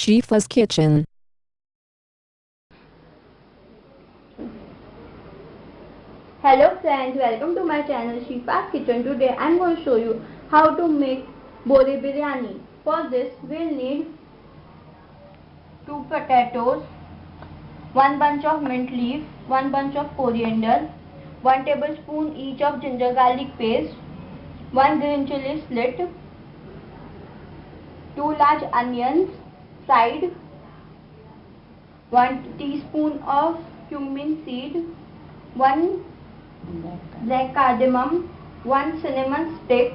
Shifa's Kitchen. Hello friends, welcome to my channel Shifa's Kitchen. Today I am going to show you how to make Bohri biryani. For this we will need 2 potatoes, 1 bunch of mint leaf, 1 bunch of coriander, 1 tablespoon each of ginger garlic paste, 1 green chili slit, 2 large onions fried, 1 teaspoon of cumin seed, 1 black cardamom, 1 cinnamon stick,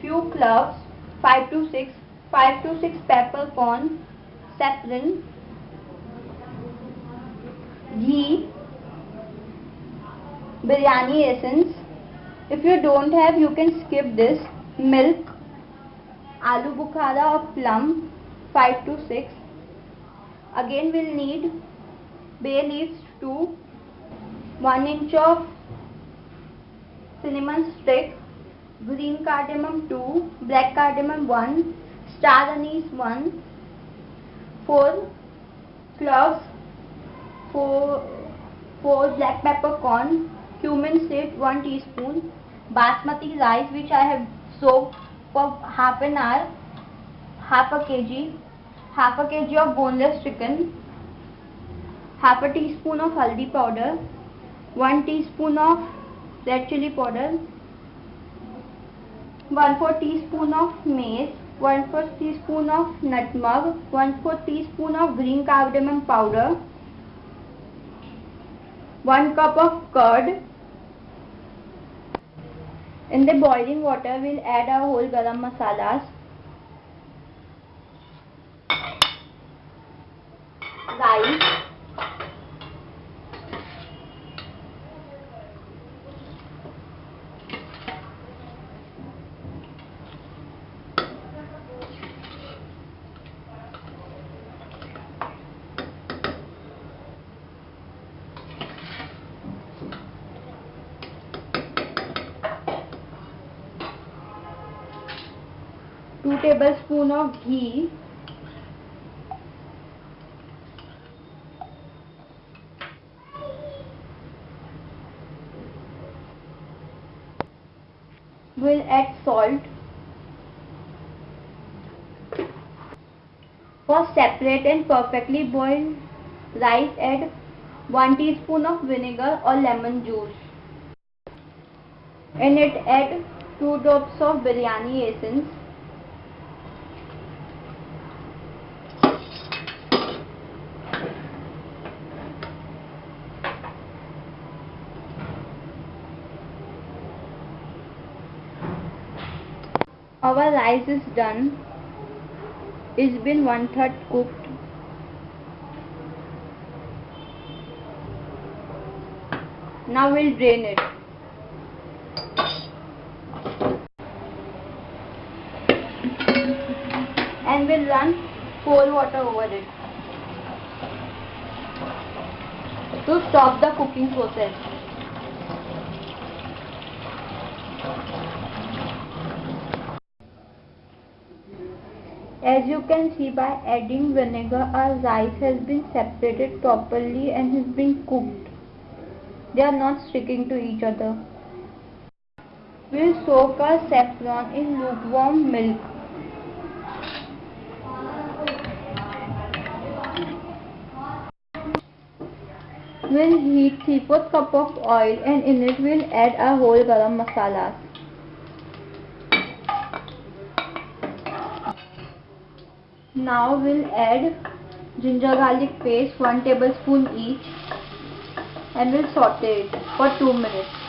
few cloves, 5 to 6, 5 to 6 peppercorn, saffron, ghee, biryani essence. If you don't have, you can skip this. Milk, aloo bukhara or plum, 5 to 6. Again we'll need bay leaves 2, 1 inch of cinnamon stick, green cardamom 2, black cardamom 1, star anise 1, 4 cloves, 4, 4 black peppercorn, cumin seed 1 teaspoon, basmati rice which I have soaked for half an hour, half a kg, half a kg of boneless chicken, half a teaspoon of haldi powder, 1 teaspoon of red chili powder 1 4 teaspoon of mace 1 4 teaspoon of nutmeg 1 4 teaspoon of green cardamom powder 1 cup of curd. In the boiling water we'll add our whole garam masalas rice two tablespoon of ghee we'll add salt for separate and perfectly boiled rice. Add 1 teaspoon of vinegar or lemon juice in it add 2 drops of biryani essence our rice is done. It's been one third cooked. Now we'll drain it. And we'll run cold water over it to stop the cooking process As you can see by adding vinegar our rice has been separated properly and has been cooked. They are not sticking to each other. We'll soak our saffron in lukewarm milk. We'll heat 3 4 cup of oil and in it we'll add our whole garam masalas. Now we'll add ginger garlic paste 1 tablespoon each and we'll saute it for 2 minutes.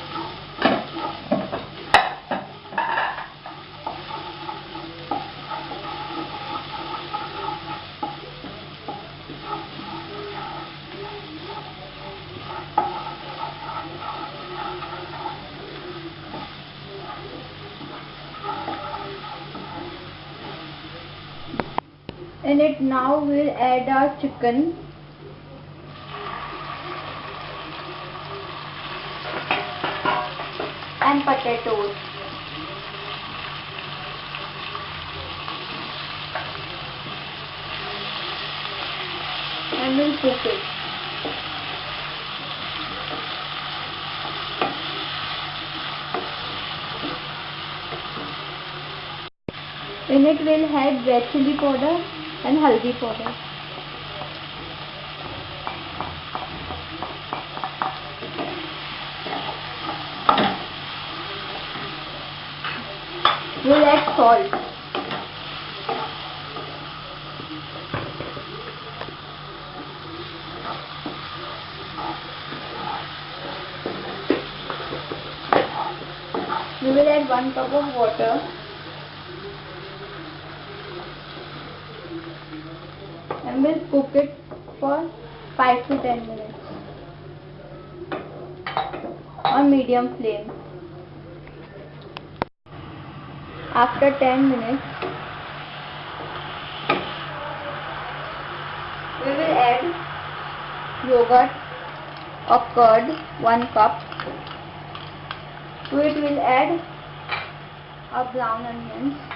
In it now we'll add our chicken. And potatoes. And we'll cook it. In it we'll add red chili powder and haldi powder. We'll add salt. We will add 1 cup of water. We'll cook it for 5 to 10 minutes on medium flame. After 10 minutes, we will add yogurt or curd 1 cup. To it we'll add a brown onions.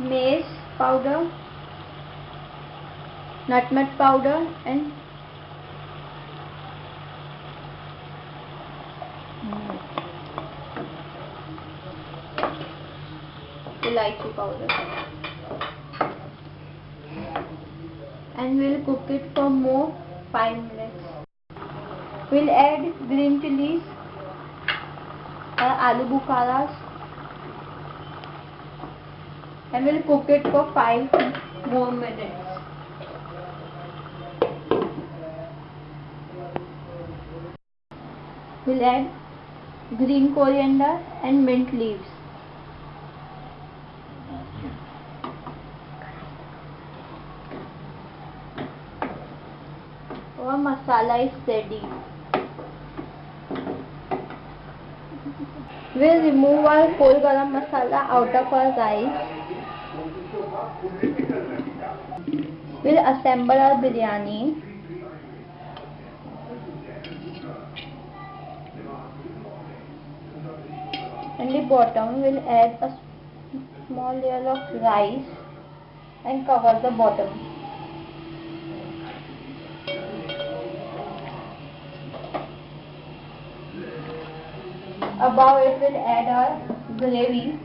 Mace powder nutmeg powder and elaichi powder and will cook it for more five minutes will add green chillies aloo bukhara and we'll cook it for 5 more minutes we'll add green coriander and mint leaves our masala is ready. We'll remove our whole garam masala out of our rice. We'll assemble our biryani. In the bottom, we'll add a small layer of rice and cover the bottom. Above it will add our gravy.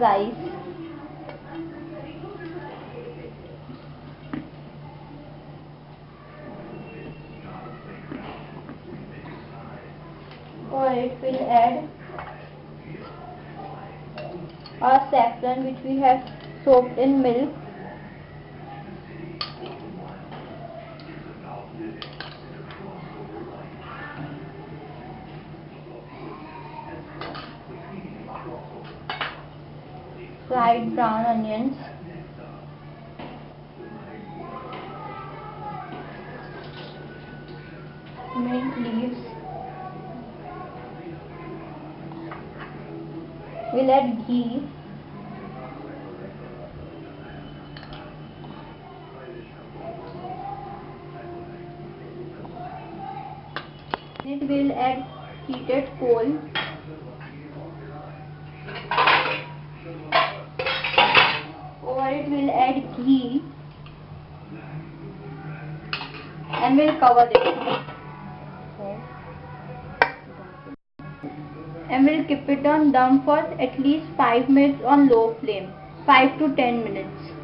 Rice. Or it will add our saffron which we have soaked in milk. Fried brown onions, mint leaves, we'll add ghee, it will add heated coal it we'll add ghee and we'll cover it and we'll keep it on down for at least 5 minutes on low flame 5 to 10 minutes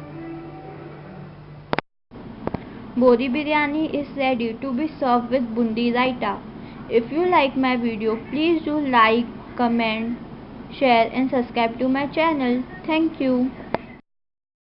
Bohri biryani is ready to be served with bundi raita. If you like my video, please do like, comment, share and subscribe to my channel. Thank you.